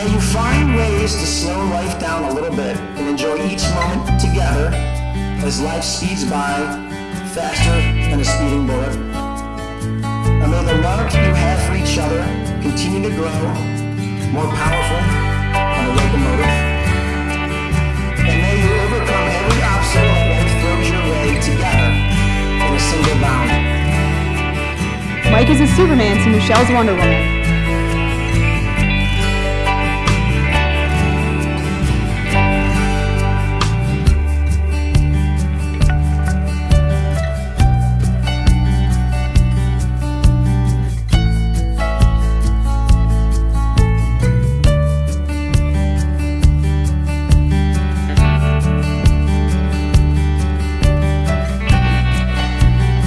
May you find ways to slow life down a little bit and enjoy each moment together as life speeds by faster than a speeding bullet. And may the love you have for each other continue to grow more powerful than a locomotive. And may you overcome every obstacle life throws your way together in a single bound. Mike is a Superman to Michelle's Wonder Woman.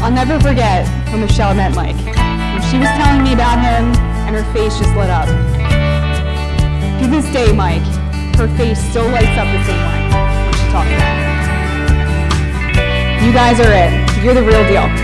I'll never forget when Michelle met Mike. When she was telling me about him and her face just lit up. To this day, Mike, her face still lights up the same way when she talks about him. You guys are it. You're the real deal.